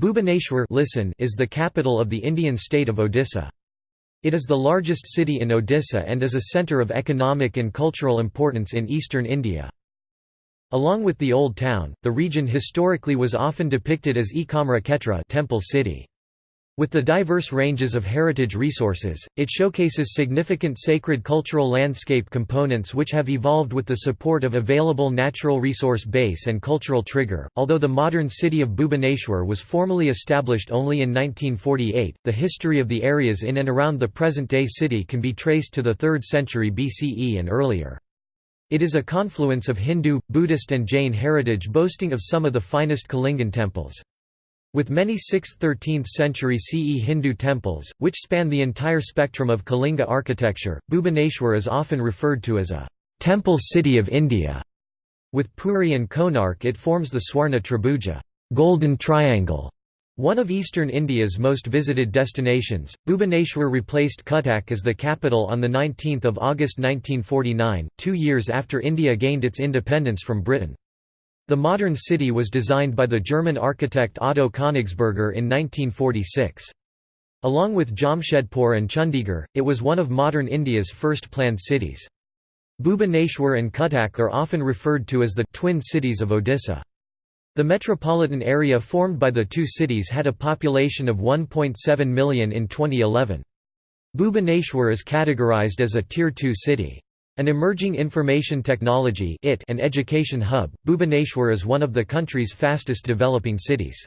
Bhubaneswar listen is the capital of the Indian state of Odisha. It is the largest city in Odisha and is a centre of economic and cultural importance in eastern India. Along with the Old Town, the region historically was often depicted as Ekamra Kshetra temple city. With the diverse ranges of heritage resources, it showcases significant sacred cultural landscape components which have evolved with the support of available natural resource base and cultural trigger. Although the modern city of Bhubaneswar was formally established only in 1948, the history of the areas in and around the present-day city can be traced to the 3rd century BCE and earlier. It is a confluence of Hindu, Buddhist and Jain heritage boasting of some of the finest Kalingan temples. With many 6th–13th century CE Hindu temples, which span the entire spectrum of Kalinga architecture, Bhubaneswar is often referred to as a «temple city of India». With Puri and Konark it forms the Swarna Tribhuja golden triangle", one of eastern India's most visited destinations, Bhubaneswar replaced Cuttack as the capital on 19 August 1949, two years after India gained its independence from Britain. The modern city was designed by the German architect Otto Königsberger in 1946. Along with Jamshedpur and Chandigarh, it was one of modern India's first planned cities. Bhubaneswar and Cuttack are often referred to as the «twin cities of Odisha». The metropolitan area formed by the two cities had a population of 1.7 million in 2011. Bhubaneswar is categorized as a Tier 2 city. An emerging information technology and education hub, Bhubaneswar is one of the country's fastest developing cities.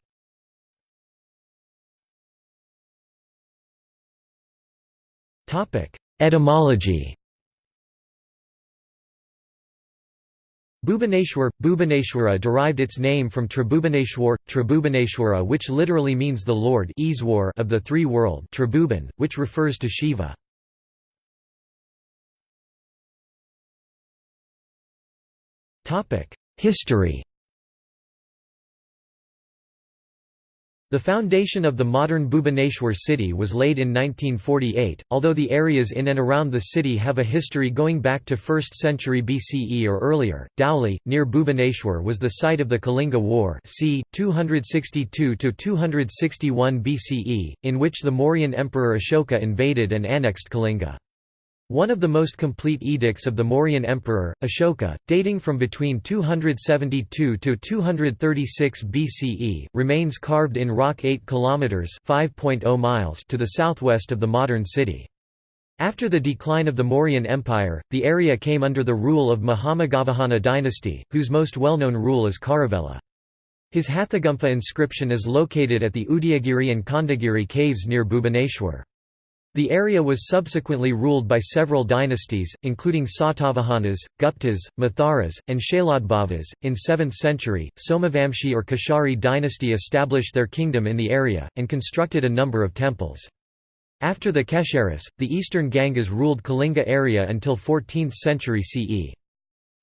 Etymology Bhubaneswar, Bhubaneswara derived its name from Tribhubaneshwar, Tribhubaneshwara which literally means the Lord of the three world Tribhuban, which refers to Shiva. History The foundation of the modern Bhubaneswar city was laid in 1948, although the areas in and around the city have a history going back to 1st century BCE or earlier. Dhauli, near Bhubaneswar was the site of the Kalinga War c. 262–261 BCE, in which the Mauryan Emperor Ashoka invaded and annexed Kalinga. One of the most complete edicts of the Mauryan emperor, Ashoka, dating from between 272 to 236 BCE, remains carved in rock 8 kilometers (5.0 miles) to the southwest of the modern city. After the decline of the Mauryan Empire, the area came under the rule of Mahameghavahana dynasty, whose most well-known rule is Kharavela. His Hathigumpha inscription is located at the Udayagiri and Khandagiri caves near Bhubaneswar. The area was subsequently ruled by several dynasties, including Satavahanas, Guptas, Matharas, and Shailodbhavas. In 7th century, Somavamshi or Keshari dynasty established their kingdom in the area, and constructed a number of temples. After the Kesharis, the eastern Gangas ruled Kalinga area until 14th century CE.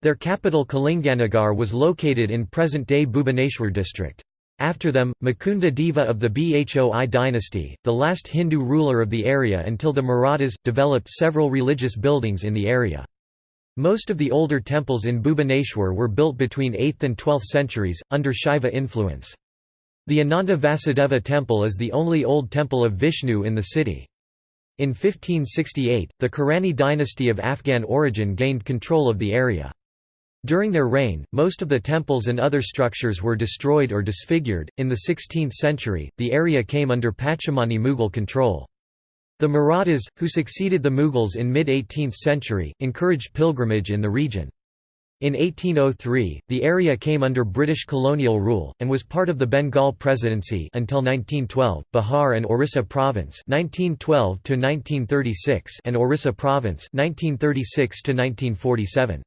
Their capital Kalinganagar was located in present-day Bhubaneswar district. After them, Mukunda Deva of the Bhoi dynasty, the last Hindu ruler of the area until the Marathas, developed several religious buildings in the area. Most of the older temples in Bhubaneswar were built between 8th and 12th centuries, under Shaiva influence. The Ananta Vasudeva temple is the only old temple of Vishnu in the city. In 1568, the Karrani dynasty of Afghan origin gained control of the area. During their reign, most of the temples and other structures were destroyed or disfigured. In the 16th century, the area came under Pachamani Mughal control. The Marathas, who succeeded the Mughals in mid-18th century, encouraged pilgrimage in the region. In 1803, the area came under British colonial rule, and was part of the Bengal Presidency until 1912, Bihar and Orissa Province 1912 and Orissa Province 1936 -1947.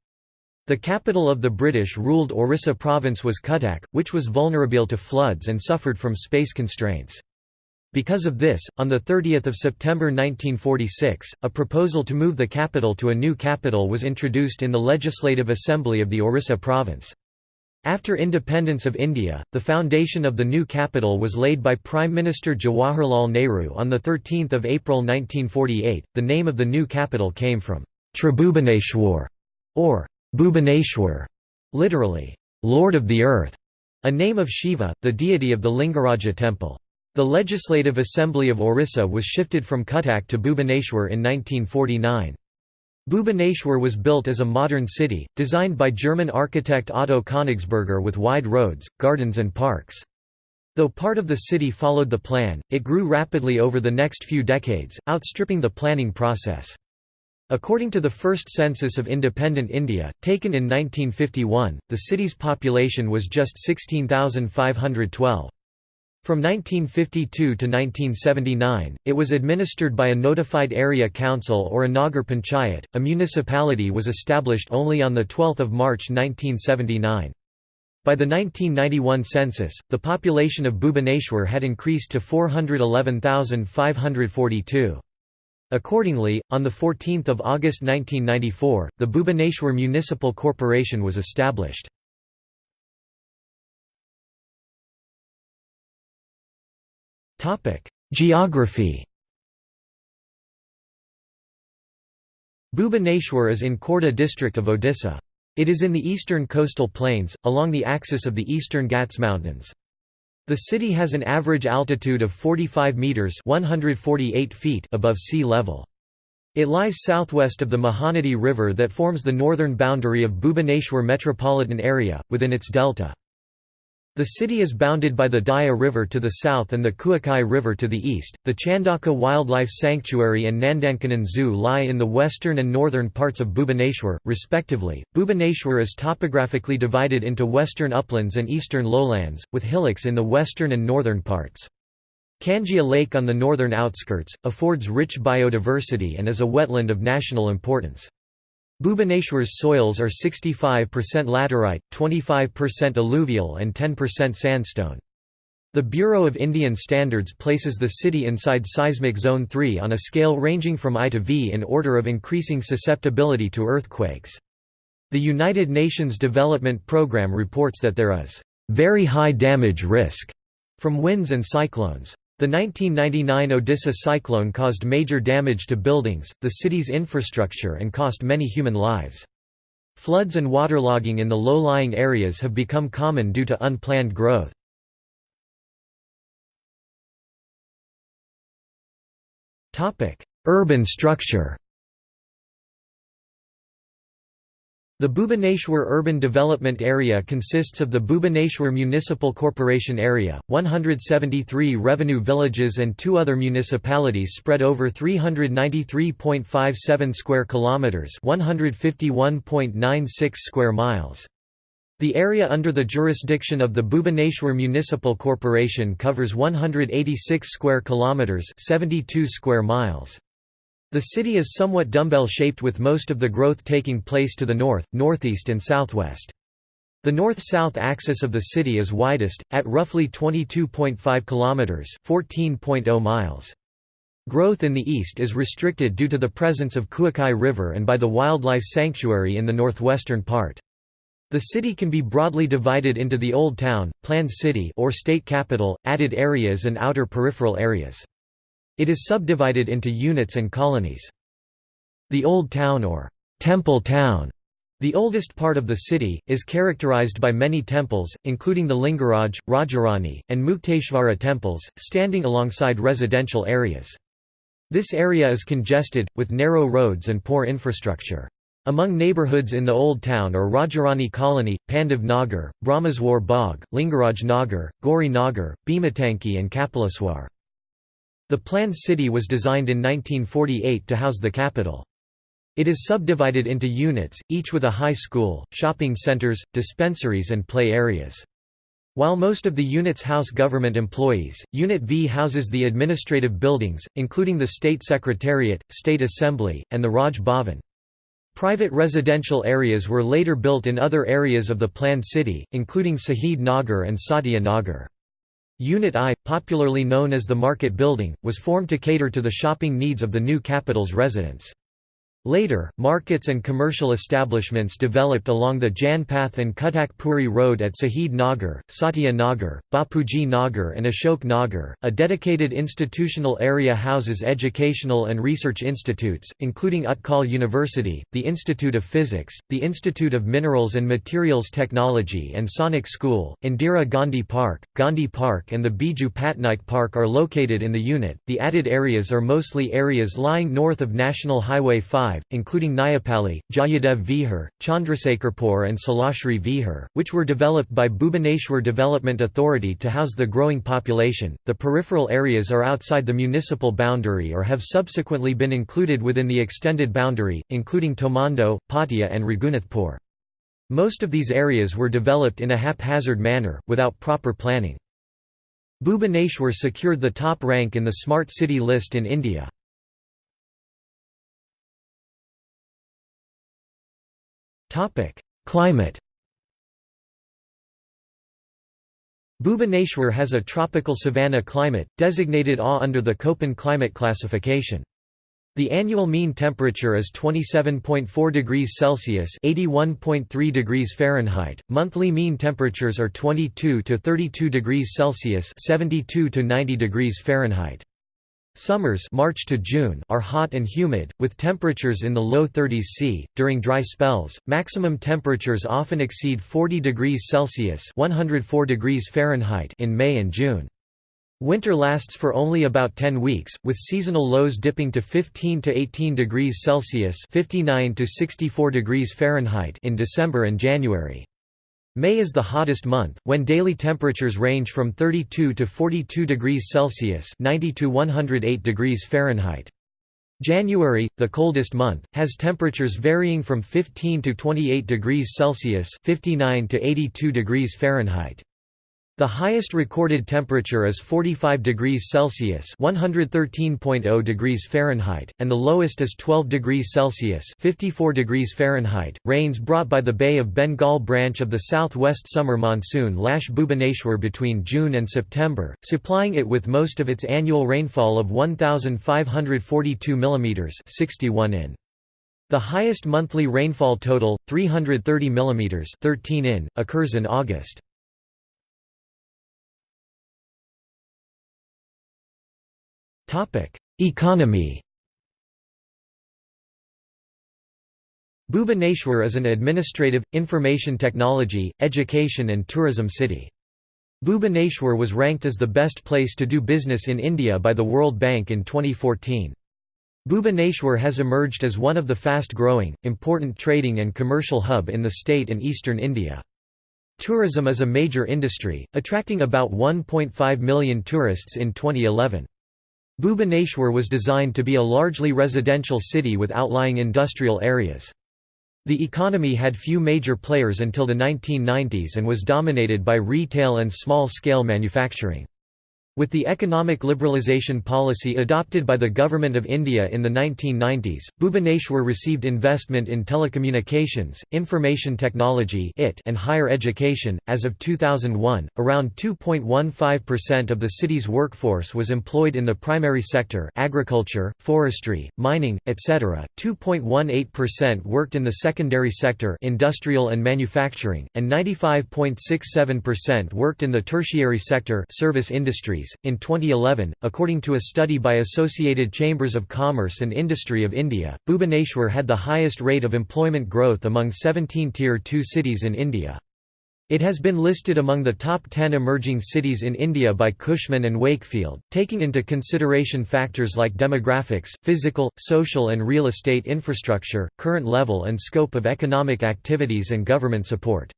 The capital of the British-ruled Orissa province was Cuttack, which was vulnerable to floods and suffered from space constraints. Because of this, on 30 September 1946, a proposal to move the capital to a new capital was introduced in the Legislative Assembly of the Orissa province. After independence of India, the foundation of the new capital was laid by Prime Minister Jawaharlal Nehru on 13 April 1948. The name of the new capital came from Tribhubaneshwar, or Bhubaneswar, literally, Lord of the Earth. a name of Shiva, the deity of the Lingaraja temple. The Legislative Assembly of Orissa was shifted from Cuttack to Bhubaneswar in 1949. Bhubaneswar was built as a modern city, designed by German architect Otto Königsberger with wide roads, gardens and parks. Though part of the city followed the plan, it grew rapidly over the next few decades, outstripping the planning process. According to the first census of independent India, taken in 1951, the city's population was just 16,512. From 1952 to 1979, it was administered by a notified area council or a Nagar Panchayat. A municipality was established only on 12 March 1979. By the 1991 census, the population of Bhubaneswar had increased to 411,542. Accordingly, on 14 August 1994, the Bhubaneswar Municipal Corporation was established. Geography Bhubaneswar is in Khordha district of Odisha. It is in the eastern coastal plains, along the axis of the eastern Ghats Mountains. The city has an average altitude of 45 metres 148 feet above sea level. It lies southwest of the Mahanadi River that forms the northern boundary of Bhubaneswar metropolitan area, within its delta. The city is bounded by the Daya River to the south and the Kuakai River to the east. The Chandaka Wildlife Sanctuary and Nandankanan Zoo lie in the western and northern parts of Bhubaneswar, respectively. Bhubaneswar is topographically divided into western uplands and eastern lowlands, with hillocks in the western and northern parts. Kanjia Lake on the northern outskirts, affords rich biodiversity and is a wetland of national importance. Bhubaneswar's soils are 65% laterite, 25% alluvial and 10% sandstone. The Bureau of Indian Standards places the city inside seismic zone 3 on a scale ranging from I to V in order of increasing susceptibility to earthquakes. The United Nations Development Programme reports that there is very high damage risk from winds and cyclones. The 1999 Odisha cyclone caused major damage to buildings, the city's infrastructure and cost many human lives. Floods and waterlogging in the low-lying areas have become common due to unplanned growth. Urban structure The Bhubaneswar Urban Development Area consists of the Bhubaneswar Municipal Corporation Area, 173 revenue villages and two other municipalities spread over 393.57 square kilometers, 151.96 square miles. The area under the jurisdiction of the Bhubaneswar Municipal Corporation covers 186 square kilometers, 72 square miles. The city is somewhat dumbbell-shaped with most of the growth taking place to the north, northeast and southwest. The north-south axis of the city is widest, at roughly 22.5 kilometers (14.0 miles). Growth in the east is restricted due to the presence of Kuakai River and by the wildlife sanctuary in the northwestern part. The city can be broadly divided into the Old Town, planned city or state capital, added areas and outer peripheral areas. It is subdivided into units and colonies. The Old Town or Temple Town, the oldest part of the city, is characterized by many temples, including the Lingaraj, Rajarani, and Mukteshvara temples, standing alongside residential areas. This area is congested, with narrow roads and poor infrastructure. Among neighborhoods in the Old Town are Rajarani Colony, Pandav Nagar, Brahmaswar Bagh, Lingaraj Nagar, Gauri Nagar, Bhimatanki and Kapilaswar. The planned city was designed in 1948 to house the capital. It is subdivided into units, each with a high school, shopping centers, dispensaries and play areas. While most of the units house government employees, Unit V houses the administrative buildings, including the State Secretariat, State Assembly, and the Raj Bhavan. Private residential areas were later built in other areas of the planned city, including Sahid Nagar and Satya Nagar. Unit I, popularly known as the Market Building, was formed to cater to the shopping needs of the new capital's residents. Later, markets and commercial establishments developed along the Janpath and Cuttack Puri Road at Sahid Nagar, Satya Nagar, Bapuji Nagar, and Ashok Nagar. A dedicated institutional area houses educational and research institutes, including Utkal University, the Institute of Physics, the Institute of Minerals and Materials Technology, and Sainik School. Indira Gandhi Park, Gandhi Park, and the Biju Patnaik Park are located in the unit. The added areas are mostly areas lying north of National Highway 5 including Nyapali, Jayadev Vihar, Chandrasekharpur and Sailashree Vihar, which were developed by Bhubaneswar Development Authority to house the growing population. The peripheral areas are outside the municipal boundary or have subsequently been included within the extended boundary, including Tomando, Patia and Raghunathpur. Most of these areas were developed in a haphazard manner, without proper planning. Bhubaneswar secured the top rank in the Smart City list in India. Climate Bhubaneswar has a tropical savanna climate, designated AW under the Köppen climate classification. The annual mean temperature is 27.4 degrees Celsius (81.3 degrees Fahrenheit). Monthly mean temperatures are 22 to 32 degrees Celsius (72 to 90 degrees Fahrenheit). Summers March to June are hot and humid, with temperatures in the low 30s C. During dry spells, maximum temperatures often exceed 40 degrees Celsius (104 degrees Fahrenheit) in May and June. Winter lasts for only about 10 weeks, with seasonal lows dipping to 15 to 18 degrees Celsius (59 to 64 degrees Fahrenheit) in December and January. May is the hottest month, when daily temperatures range from 32 to 42 degrees Celsius 90 to 108 degrees Fahrenheit. January, the coldest month, has temperatures varying from 15 to 28 degrees Celsius 59 to 82 degrees Fahrenheit. The highest recorded temperature is 45 degrees Celsius (113.0 degrees Fahrenheit), and the lowest is 12 degrees Celsius (54 degrees Fahrenheit). Rains brought by the Bay of Bengal branch of the southwest summer monsoon lash Bhubaneswar between June and September, supplying it with most of its annual rainfall of 1,542 mm (61 in). The highest monthly rainfall total, 330 mm (13 in), occurs in August. Economy Bhubaneswar is an administrative, information technology, education and tourism city. Bhubaneswar was ranked as the best place to do business in India by the World Bank in 2014. Bhubaneswar has emerged as one of the fast-growing, important trading and commercial hub in the state and eastern India. Tourism is a major industry, attracting about 1.5 million tourists in 2011. Bhubaneswar was designed to be a largely residential city with outlying industrial areas. The economy had few major players until the 1990s and was dominated by retail and small-scale manufacturing. With the economic liberalisation policy adopted by the Government of India in the 1990s, Bhubaneswar received investment in telecommunications, information technology and higher education. As of 2001, around 2.15% of the city's workforce was employed in the primary sector agriculture, forestry, mining, etc., 2.18% worked in the secondary sector industrial and manufacturing, and 95.67% worked in the tertiary sector service industries in 2011, according to a study by Associated Chambers of Commerce and Industry of India, Bhubaneswar had the highest rate of employment growth among 17 Tier 2 cities in India. It has been listed among the top 10 emerging cities in India by Cushman and Wakefield, taking into consideration factors like demographics, physical, social and real estate infrastructure, current level and scope of economic activities and government support.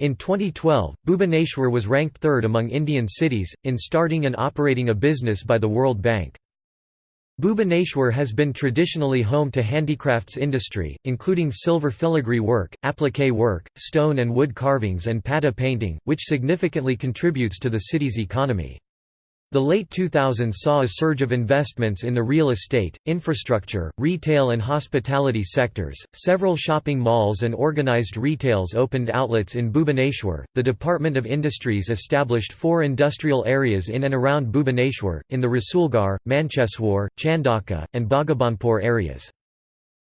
In 2012, Bhubaneswar was ranked third among Indian cities, in starting and operating a business by the World Bank. Bhubaneswar has been traditionally home to handicrafts industry, including silver filigree work, applique work, stone and wood carvings and patta painting, which significantly contributes to the city's economy. The late 2000s saw a surge of investments in the real estate, infrastructure, retail and hospitality sectors. Several shopping malls and organized retails opened outlets in Bhubaneswar. The Department of Industries established four industrial areas in and around Bhubaneswar, in the Rasulgarh, Mancheswar, Chandaka, and Bhagabhanpur areas.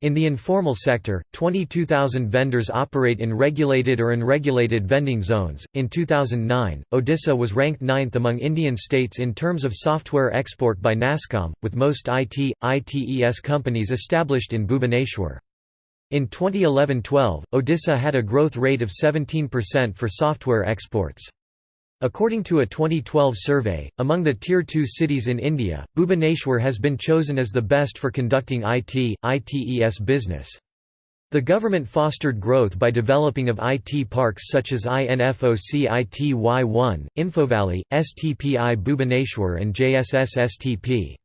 In the informal sector, 22,000 vendors operate in regulated or unregulated vending zones. In 2009, Odisha was ranked ninth among Indian states in terms of software export by NASSCOM, with most IT, ITES companies established in Bhubaneswar. In 2011-12, Odisha had a growth rate of 17% for software exports. According to a 2012 survey, among the Tier 2 cities in India, Bhubaneswar has been chosen as the best for conducting IT, ITES business. The government fostered growth by developing of IT parks such as INFOC ITY1, Infovalley, STPI Bhubaneswar and JSS STP.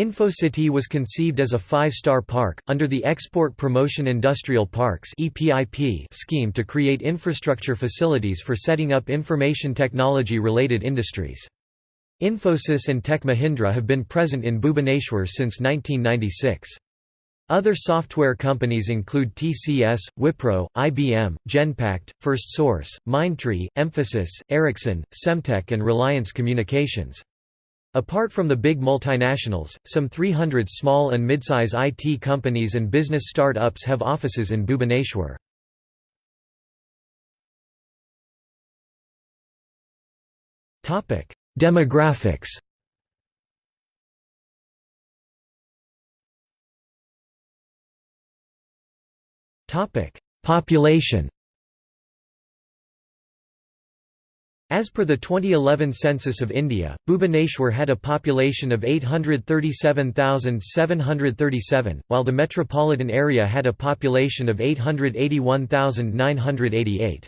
InfoCity was conceived as a five-star park, under the Export Promotion Industrial Parks scheme to create infrastructure facilities for setting up information technology-related industries. Infosys and Tech Mahindra have been present in Bhubaneswar since 1996. Other software companies include TCS, Wipro, IBM, Genpact, Firstsource, Mindtree, Mphasis, Ericsson, Semtech and Reliance Communications. Apart from the big multinationals, some 300 small and midsize IT companies and business start-ups have offices in Bhubaneswar. Demographics Population As per the 2011 census of India, Bhubaneswar had a population of 837,737, while the metropolitan area had a population of 881,988.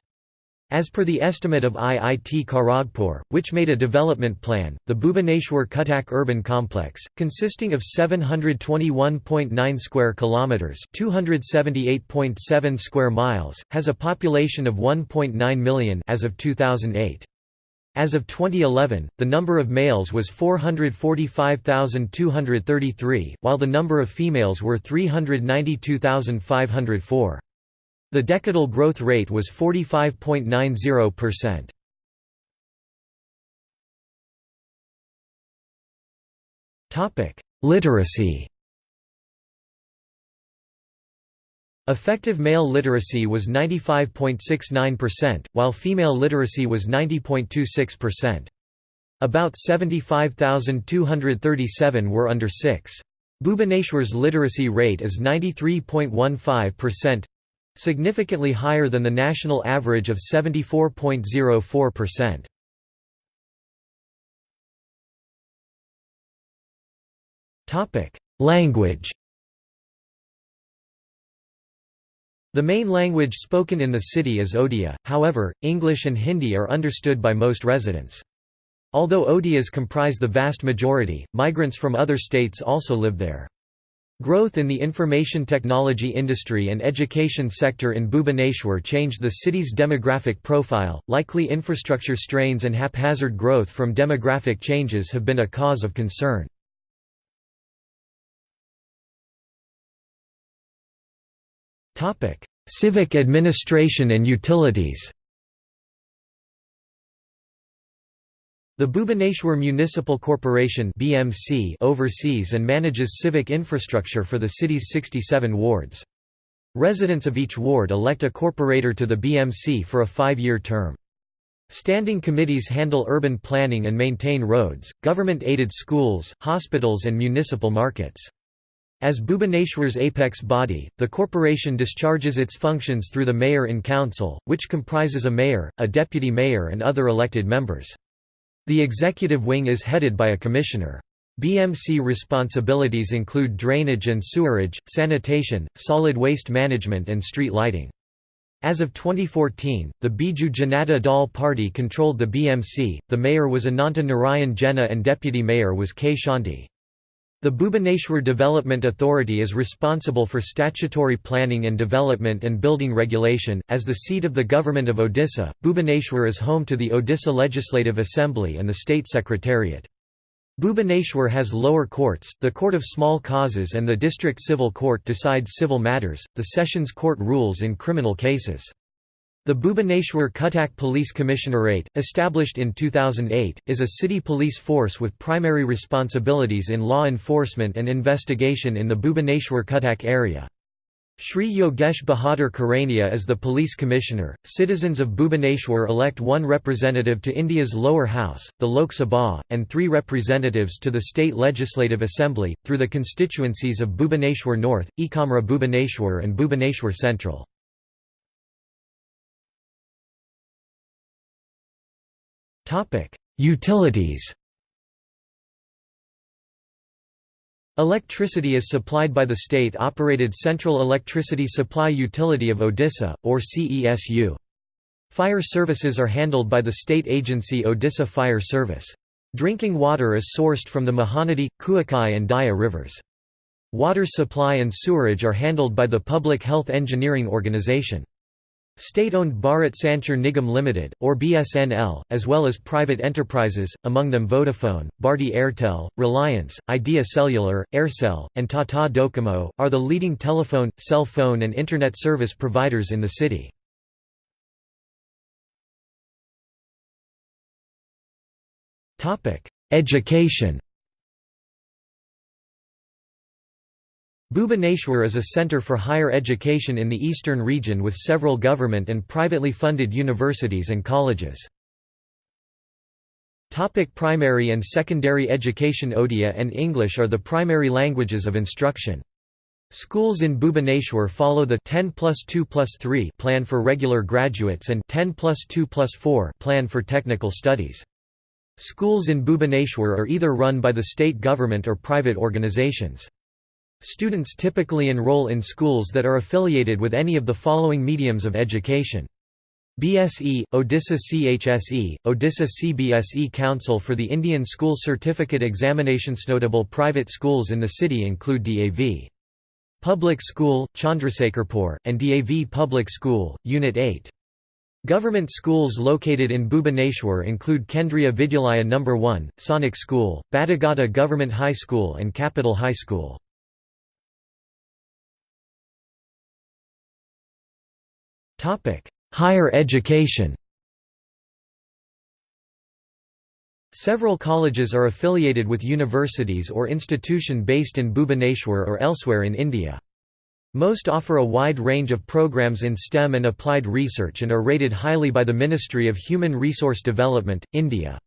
As per the estimate of IIT Kharagpur, which made a development plan, the Bhubaneswar Cuttack urban complex, consisting of 721.9 square kilometers, 278.7 square miles, has a population of 1.9 million as of 2008. As of 2011, the number of males was 445,233, while the number of females were 392,504. The decadal growth rate was 45.90%. Literacy Effective male literacy was 95.69%, while female literacy was 90.26%. About 75,237 were under 6. Bhubaneswar's literacy rate is 93.15%, significantly higher than the national average of 74.04%. Language The main language spoken in the city is Odia, however, English and Hindi are understood by most residents. Although Odias comprise the vast majority, migrants from other states also live there. Growth in the information technology industry and education sector in Bhubaneswar changed the city's demographic profile. Likely infrastructure strains and haphazard growth from demographic changes have been a cause of concern. Civic administration and utilities The Bhubaneswar Municipal Corporation (BMC) oversees and manages civic infrastructure for the city's 67 wards. Residents of each ward elect a corporator to the BMC for a five-year term. Standing committees handle urban planning and maintain roads, government-aided schools, hospitals and municipal markets. As Bhubaneswar's apex body, the corporation discharges its functions through the mayor in council, which comprises a mayor, a deputy mayor and other elected members. The executive wing is headed by a commissioner. BMC responsibilities include drainage and sewerage, sanitation, solid waste management and street lighting. As of 2014, the Biju Janata Dal party controlled the BMC, the mayor was Ananta Narayan Jena and deputy mayor was K. Shanti. The Bhubaneswar Development Authority is responsible for statutory planning and development and building regulation. As the seat of the government of Odisha, Bhubaneswar is home to the Odisha Legislative Assembly and the State Secretariat. Bhubaneswar has lower courts, the Court of Small Causes and the District Civil Court decides civil matters, the Sessions Court rules in criminal cases. The Bhubaneswar Cuttack Police Commissionerate, established in 2008, is a city police force with primary responsibilities in law enforcement and investigation in the Bhubaneswar Cuttack area. Shri Yogesh Bahadur Khurania is the police commissioner. Citizens of Bhubaneswar elect one representative to India's lower house, the Lok Sabha, and three representatives to the state legislative assembly, through the constituencies of Bhubaneswar North, Ekamra Bhubaneswar and Bhubaneswar Central. Utilities Electricity is supplied by the state-operated Central Electricity Supply Utility of Odisha, or CESU. Fire services are handled by the state agency Odisha Fire Service. Drinking water is sourced from the Mahanadi, Kuakai and Daya rivers. Water supply and sewerage are handled by the Public Health Engineering Organization. State-owned Bharat Sanchar Nigam Limited, or BSNL, as well as private enterprises, among them Vodafone, Bharti Airtel, Reliance, Idea Cellular, Aircel, and Tata Docomo, are the leading telephone, cell phone and Internet service providers in the city. Education Bhubaneswar is a centre for higher education in the eastern region with several government and privately funded universities and colleges. Topic primary and secondary education Odia and English are the primary languages of instruction. Schools in Bhubaneswar follow the 10 plus 2 plus 3 plan for regular graduates and 10 plus 2 plus 4 plan for technical studies. Schools in Bhubaneswar are either run by the state government or private organizations. Students typically enroll in schools that are affiliated with any of the following mediums of education. BSE, Odisha CHSE, Odisha CBSE Council for the Indian School Certificate Examinations. Notable private schools in the city include DAV. Public School, Chandrasekharpur, and DAV Public School, Unit 8. Government schools located in Bhubaneswar include Kendriya Vidyalaya No. 1, Sainik School, Badigata Government High School and Capital High School. Higher education Several colleges are affiliated with universities or institution based in Bhubaneswar or elsewhere in India. Most offer a wide range of programs in STEM and applied research and are rated highly by the Ministry of Human Resource Development, India.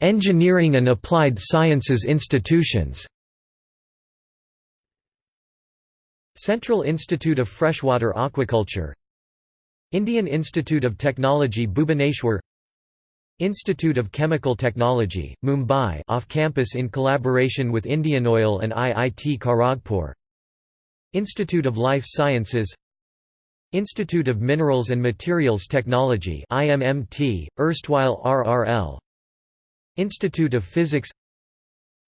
Engineering and applied sciences institutions Central Institute of Freshwater Aquaculture Indian Institute of Technology Bhubaneswar Institute of Chemical Technology, Mumbai off campus in collaboration with Indian Oil and IIT Kharagpur Institute of Life Sciences Institute of Minerals and Materials Technology IMMT, erstwhile RRL Institute of Physics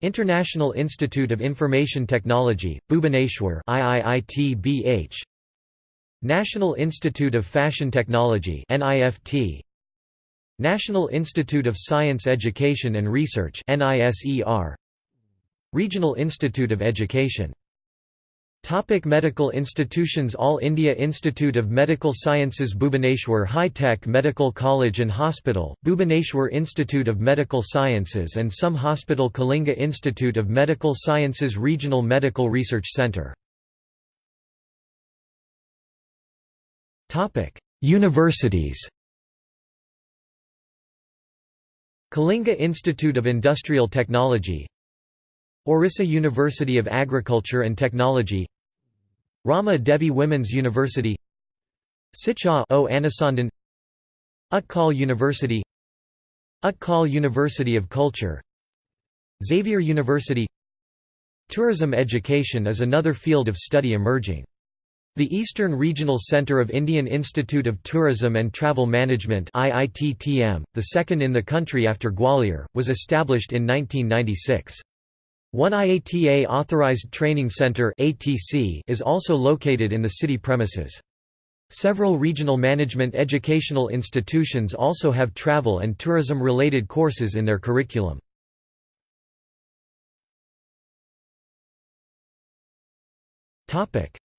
International Institute of Information Technology, Bhubaneswar IIITBH National Institute of Fashion Technology NIFT National Institute of Science Education and Research NISER Regional Institute of Education Topic medical institutions All India Institute of Medical Sciences Bhubaneswar High Tech Medical College and Hospital, Bhubaneswar Institute of Medical Sciences and SUM hospital Kalinga Institute of Medical Sciences Regional Medical Research Centre Universities. Kalinga Institute of Industrial Technology Orissa University of Agriculture and Technology Rama Devi Women's University Siksha O Anusandhan Utkal University Utkal University of Culture Xavier University Tourism education is another field of study emerging. The Eastern Regional Centre of Indian Institute of Tourism and Travel Management IITTM, the second in the country after Gwalior, was established in 1996. One IATA Authorized Training Center is also located in the city premises. Several regional management educational institutions also have travel and tourism-related courses in their curriculum.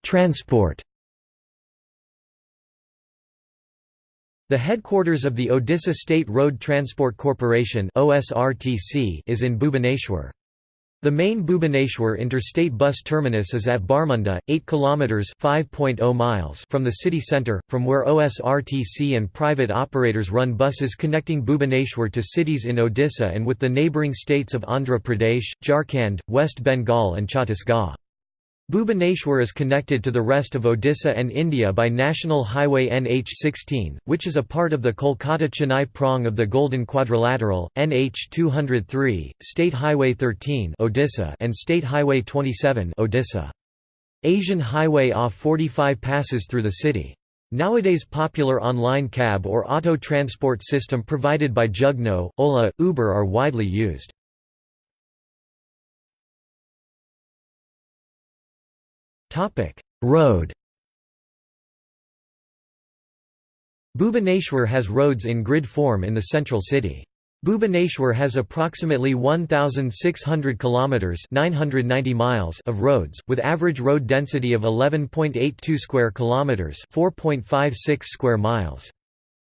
Transport The headquarters of the Odisha State Road Transport Corporation is in Bhubaneswar. The main Bhubaneswar interstate bus terminus is at Barmunda, 8 kilometers (5.0 miles) from the city centre, from where OSRTC and private operators run buses connecting Bhubaneswar to cities in Odisha and with the neighbouring states of Andhra Pradesh, Jharkhand, West Bengal and Chhattisgarh. Bhubaneswar is connected to the rest of Odisha and India by National Highway NH16, which is a part of the Kolkata-Chennai prong of the Golden Quadrilateral, NH203, State Highway 13 Odisha and State Highway 27 Odisha. Asian Highway A45 passes through the city. Nowadays popular online cab or auto transport system provided by Jugnoo, Ola, Uber are widely used. Road Bhubaneswar has roads in grid form in the central city. Bhubaneswar has approximately 1600 kilometers 990 miles of roads with average road density of 11.82 square kilometers 4.56 square miles.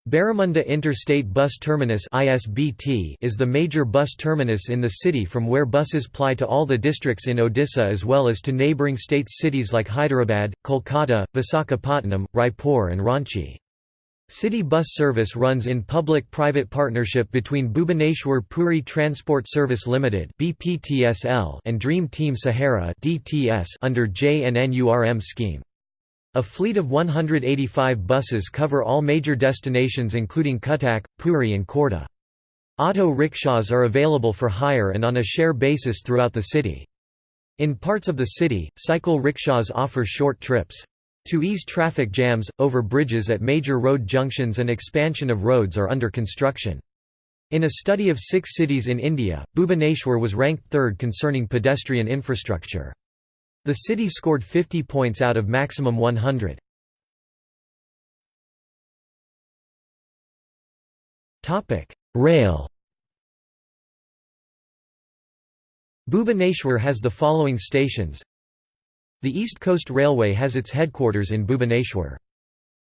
Baramunda Interstate Bus Terminus ISBT is the major bus terminus in the city from where buses ply to all the districts in Odisha as well as to neighbouring states cities like Hyderabad, Kolkata, Visakhapatnam, Raipur and Ranchi. City bus service runs in public-private partnership between Bhubaneswar Puri Transport Service Limited and Dream Team Sahara under JNNURM scheme. A fleet of 185 buses cover all major destinations including Cuttack, Puri and Khordha. Auto rickshaws are available for hire and on a share basis throughout the city. In parts of the city, cycle rickshaws offer short trips. To ease traffic jams, over bridges at major road junctions and expansion of roads are under construction. In a study of six cities in India, Bhubaneswar was ranked third concerning pedestrian infrastructure. The city scored 50 points out of maximum 100. Rail Bhubaneswar has the following stations The East Coast Railway has its headquarters in Bhubaneswar.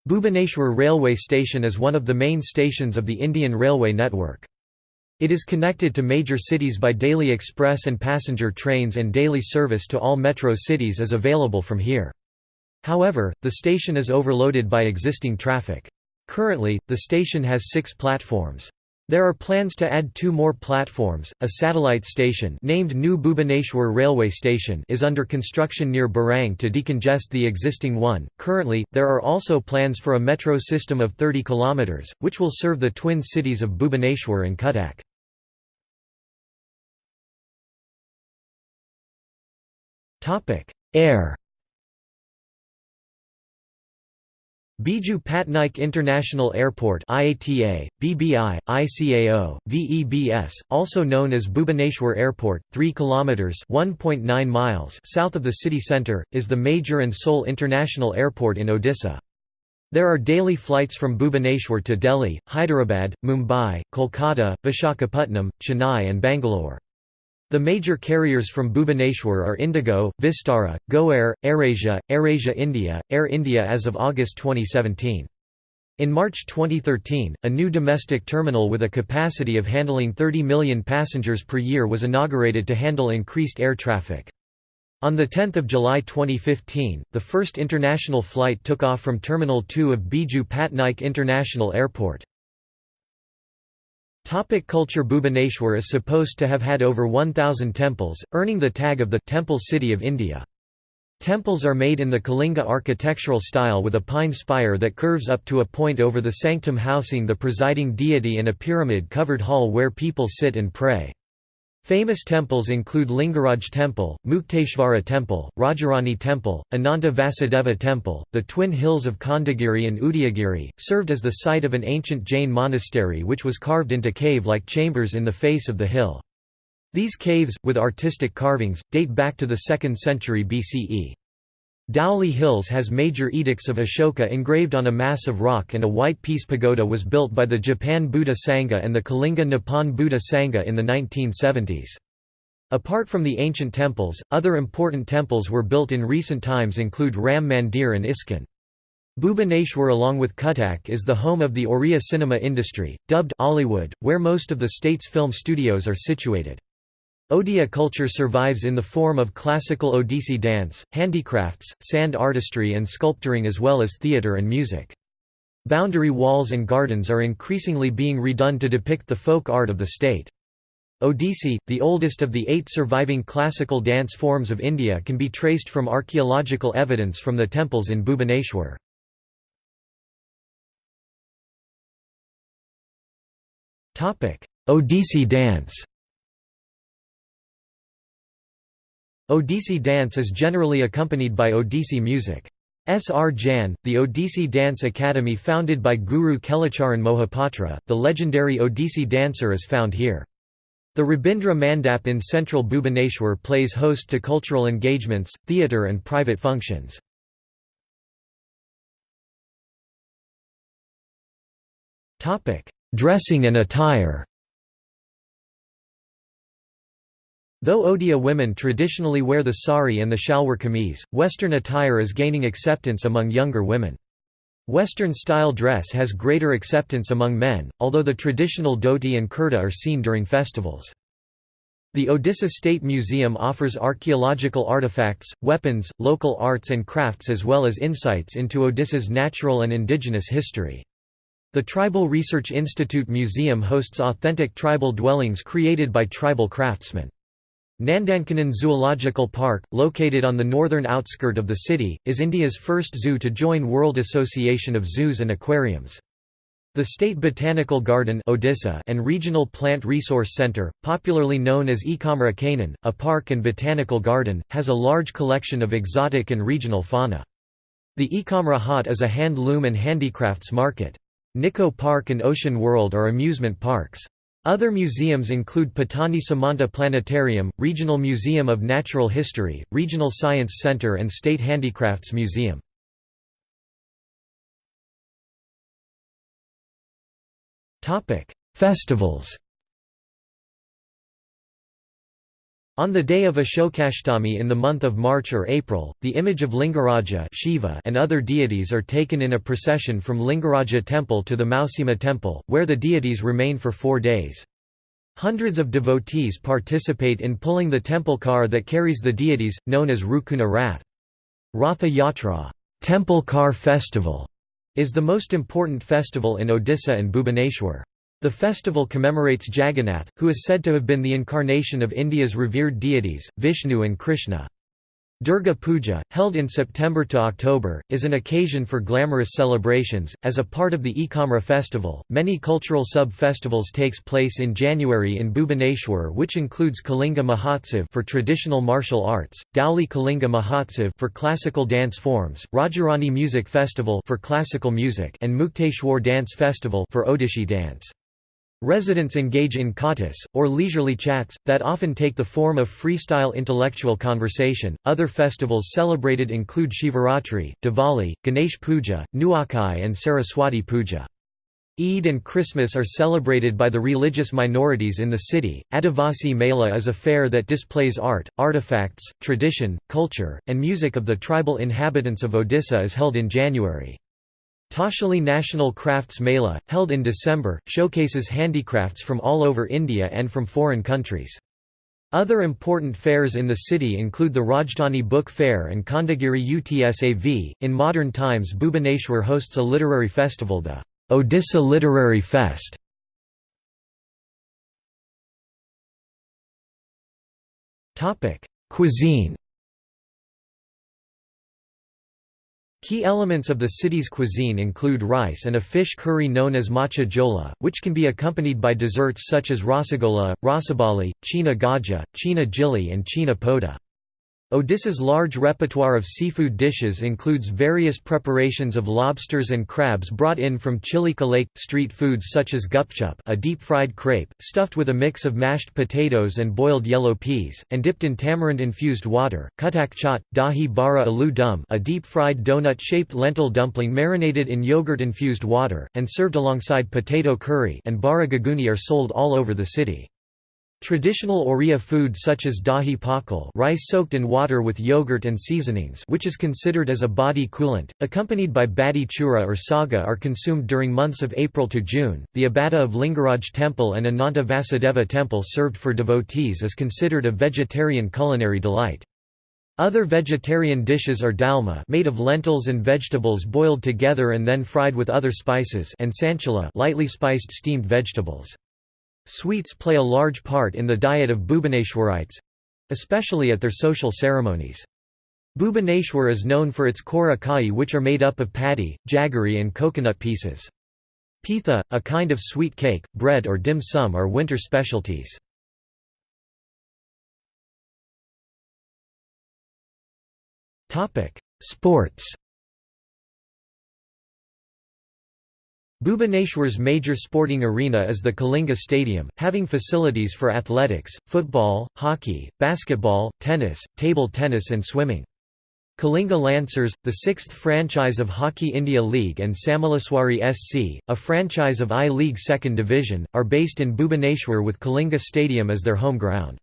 Bhubaneswar Railway Station is one of the main stations of the Indian Railway network. It is connected to major cities by daily express and passenger trains and daily service to all metro cities is available from here. However, the station is overloaded by existing traffic. Currently, the station has six platforms. There are plans to add two more platforms. A satellite station named New Bhubaneswar Railway Station is under construction near Barang to decongest the existing one. Currently, there are also plans for a metro system of 30 km, which will serve the twin cities of Bhubaneswar and Cuttack. Topic: Air. Biju Patnaik International Airport IATA, BBI, ICAO, VEBS, also known as Bhubaneswar Airport, 3 kilometers (1.9 miles) south of the city center, is the major and sole international airport in Odisha. There are daily flights from Bhubaneswar to Delhi, Hyderabad, Mumbai, Kolkata, Visakhapatnam, Chennai and Bangalore. The major carriers from Bhubaneswar are Indigo, Vistara, GoAir, AirAsia, AirAsia India, Air India as of August 2017. In March 2013, a new domestic terminal with a capacity of handling 30 million passengers per year was inaugurated to handle increased air traffic. On 10 July 2015, the first international flight took off from Terminal 2 of Biju Patnaik International Airport. Topic culture Bhubaneswar is supposed to have had over 1,000 temples, earning the tag of the «Temple City of India». Temples are made in the Kalinga architectural style with a pine spire that curves up to a point over the sanctum housing the presiding deity in a pyramid-covered hall where people sit and pray. Famous temples include Lingaraj Temple, Mukteshvara Temple, Rajarani Temple, Ananta Vasudeva Temple. The twin hills of Khandagiri and Udayagiri served as the site of an ancient Jain monastery which was carved into cave-like chambers in the face of the hill. These caves, with artistic carvings, date back to the 2nd century BCE. Dhauli Hills has major edicts of Ashoka engraved on a mass of rock and a white peace pagoda was built by the Japan Buddha Sangha and the Kalinga Nippon Buddha Sangha in the 1970s. Apart from the ancient temples, other important temples were built in recent times include Ram Mandir and ISKCON. Bhubaneswar along with Cuttack is the home of the Oriya cinema industry, dubbed Ollywood, where most of the state's film studios are situated. Odia culture survives in the form of classical Odissi dance, handicrafts, sand artistry and sculpturing as well as theatre and music. Boundary walls and gardens are increasingly being redone to depict the folk art of the state. Odissi, the oldest of the eight surviving classical dance forms of India can be traced from archaeological evidence from the temples in Bhubaneswar. Odissi dance Odissi dance is generally accompanied by Odissi music. S. R. Jan, the Odissi Dance Academy founded by Guru Kelucharan Mohapatra, the legendary Odissi dancer is found here. The Rabindra Mandap in central Bhubaneswar plays host to cultural engagements, theatre and private functions. Dressing and attire Though Odia women traditionally wear the sari and the shalwar kameez, Western attire is gaining acceptance among younger women. Western-style dress has greater acceptance among men, although the traditional dhoti and kurta are seen during festivals. The Odisha State Museum offers archaeological artifacts, weapons, local arts and crafts as well as insights into Odisha's natural and indigenous history. The Tribal Research Institute Museum hosts authentic tribal dwellings created by tribal craftsmen. Nandankanan Zoological Park, located on the northern outskirt of the city, is India's first zoo to join World Association of Zoos and Aquariums. The State Botanical Garden Odisha and Regional Plant Resource Center, popularly known as Ekamra Kanan, a park and botanical garden, has a large collection of exotic and regional fauna. The Ekamra Haat is a hand-loom and handicrafts market. Nicco Park and Ocean World are amusement parks. Other museums include Pathani Samanta Planetarium, Regional Museum of Natural History, Regional Science Center and State Handicrafts Museum. Festivals On the day of Ashokashtami in the month of March or April, the image of Lingaraja Shiva and other deities are taken in a procession from Lingaraja temple to the Mausima temple, where the deities remain for four days. Hundreds of devotees participate in pulling the temple car that carries the deities, known as Rukuna Rath. Ratha Yatra temple car festival", is the most important festival in Odisha and Bhubaneswar. The festival commemorates Jagannath, who is said to have been the incarnation of India's revered deities, Vishnu and Krishna. Durga Puja, held in September to October, is an occasion for glamorous celebrations. As a part of the Ekamra festival, many cultural sub-festivals takes place in January in Bhubaneswar, which includes Kalinga Mahotsav for traditional martial arts, Dhauli Kalinga Mahotsav for classical dance forms, Rajarani Music Festival for classical music, and Mukteshwar Dance Festival for Odissi dance. Residents engage in katas, or leisurely chats, that often take the form of freestyle intellectual conversation. Other festivals celebrated include Shivaratri, Diwali, Ganesh Puja, Nuakhai, and Saraswati Puja. Eid and Christmas are celebrated by the religious minorities in the city. Adivasi Mela is a fair that displays art, artifacts, tradition, culture, and music of the tribal inhabitants of Odisha is held in January. Toshali National Crafts Mela, held in December, showcases handicrafts from all over India and from foreign countries. Other important fairs in the city include the Rajdhani Book Fair and Khandagiri Utsav. In modern times, Bhubaneswar hosts a literary festival, the Odisha Literary Fest. Cuisine Key elements of the city's cuisine include rice and a fish curry known as macha jola, which can be accompanied by desserts such as rasagola, rasabali, chhena gaja, chhena jili and chhena poda. Odisha's large repertoire of seafood dishes includes various preparations of lobsters and crabs brought in from Chilika Lake, street foods such as gupchup a deep-fried crepe, stuffed with a mix of mashed potatoes and boiled yellow peas, and dipped in tamarind-infused water, kutak chaat, dahi bara aloo dum a deep-fried donut-shaped lentil dumpling marinated in yogurt-infused water, and served alongside potato curry and bara guguni are sold all over the city. Traditional Oriya food such as dahi pakal rice soaked in water with yogurt and seasonings which is considered as a body coolant, accompanied by badi chura or saga are consumed during months of April to June. The Abada of Lingaraj Temple and Ananta Vasudeva Temple served for devotees is considered a vegetarian culinary delight. Other vegetarian dishes are dalma made of lentils and vegetables boiled together and then fried with other spices and sanchila lightly spiced steamed vegetables. Sweets play a large part in the diet of Bhubaneswarites—especially at their social ceremonies. Bhubaneswar is known for its kora kai which are made up of paddy, jaggery and coconut pieces. Pitha, a kind of sweet cake, bread or dim sum are winter specialties. Sports Bhubaneswar's major sporting arena is the Kalinga Stadium, having facilities for athletics, football, hockey, basketball, tennis, table tennis and swimming. Kalinga Lancers, the sixth franchise of Hockey India League and Samaleswari SC, a franchise of I-League Second Division, are based in Bhubaneswar with Kalinga Stadium as their home ground.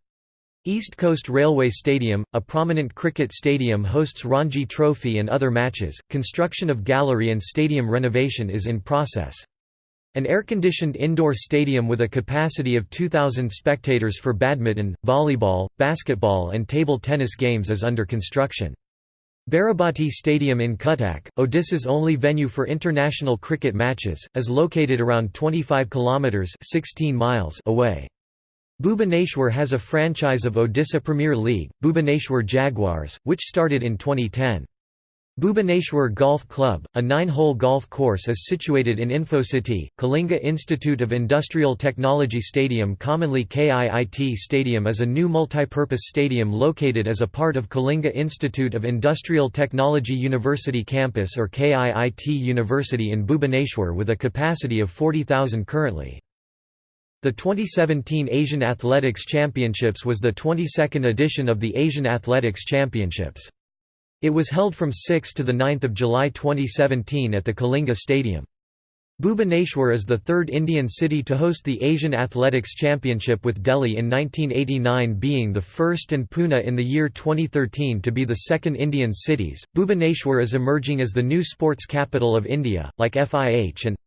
East Coast Railway Stadium, a prominent cricket stadium hosts Ranji Trophy and other matches. Construction of gallery and stadium renovation is in process. An air-conditioned indoor stadium with a capacity of 2,000 spectators for badminton, volleyball, basketball and table tennis games is under construction. Barabati Stadium in Cuttack, Odisha's only venue for international cricket matches, is located around 25 kilometres 16 miles away. Bhubaneswar has a franchise of Odisha Premier League, Bhubaneswar Jaguars, which started in 2010. Bhubaneswar Golf Club, a nine-hole golf course is situated in InfoCity. Kalinga Institute of Industrial Technology Stadium commonly KIIT Stadium is a new multipurpose stadium located as a part of Kalinga Institute of Industrial Technology University Campus or KIIT University in Bhubaneswar with a capacity of 40,000 currently. The 2017 Asian Athletics Championships was the 22nd edition of the Asian Athletics Championships. It was held from 6 to 9 July 2017 at the Kalinga Stadium. Bhubaneswar is the third Indian city to host the Asian Athletics Championship with Delhi in 1989 being the first and Pune in the year 2013 to be the second Indian cities. Bhubaneswar is emerging as the new sports capital of India, like FIH and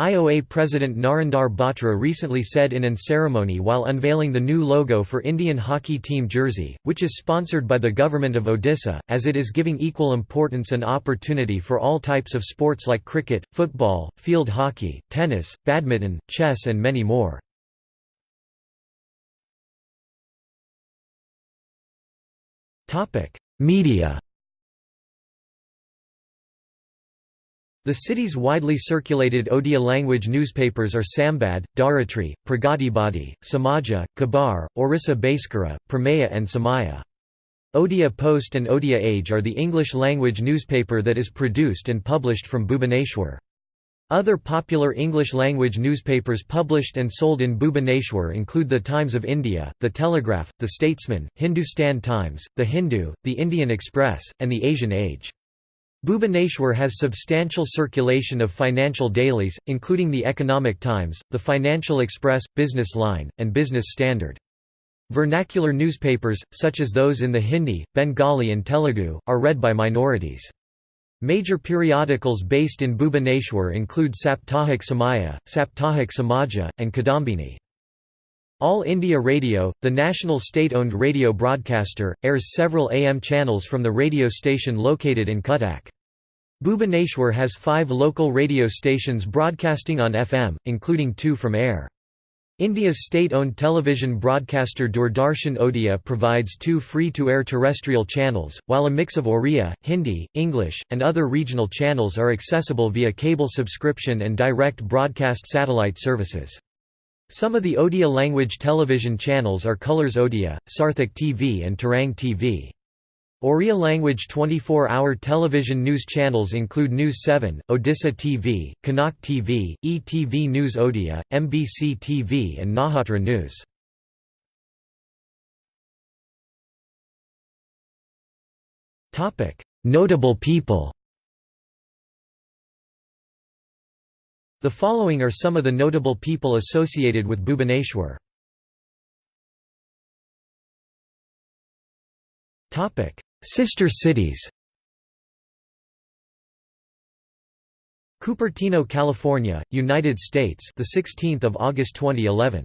IOA President Narendra Batra recently said in an ceremony while unveiling the new logo for Indian hockey team jersey, which is sponsored by the government of Odisha, as it is giving equal importance and opportunity for all types of sports like cricket, football, field hockey, tennis, badminton, chess and many more. Media The city's widely circulated Odia language newspapers are Sambad, Dharitri, Pragatibadi, Samaja, Khabar, Orissa Bhaskara, Prameya and Samaya. Odia Post and Odia Age are the English-language newspaper that is produced and published from Bhubaneswar. Other popular English-language newspapers published and sold in Bhubaneswar include The Times of India, The Telegraph, The Statesman, Hindustan Times, The Hindu, The Indian Express, and The Asian Age. Bhubaneswar has substantial circulation of financial dailies, including the Economic Times, the Financial Express, Business Line, and Business Standard. Vernacular newspapers, such as those in the Hindi, Bengali and Telugu, are read by minorities. Major periodicals based in Bhubaneswar include Saptahik Samaya, Saptahik Samaja, and Kadambini. All India Radio, the national state-owned radio broadcaster, airs several AM channels from the radio station located in Cuttack. Bhubaneswar has five local radio stations broadcasting on FM, including two from air. India's state-owned television broadcaster Doordarshan Odia provides two free-to-air terrestrial channels, while a mix of Oriya, Hindi, English, and other regional channels are accessible via cable subscription and direct broadcast satellite services. Some of the Odia language television channels are Colors Odia, Sarthak TV and Tarang TV. Oriya language 24-hour television news channels include News 7, Odisha TV, Kanak TV, ETV News Odia, MBC TV and Naxatra News. Notable people The following are some of the notable people associated with Bhubaneswar. Sister cities Cupertino, California, United States, the 16th of August 2011.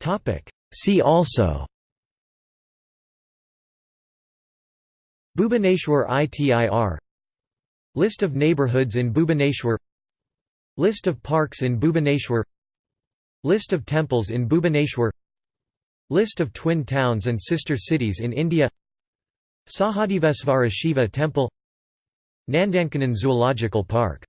Topic: See also Bhubaneswar ITIR. List of neighborhoods in Bhubaneswar. List of parks in Bhubaneswar. List of temples in Bhubaneswar. List of twin towns and sister cities in India. Sahadevesvara Shiva Temple. Nandankanan Zoological Park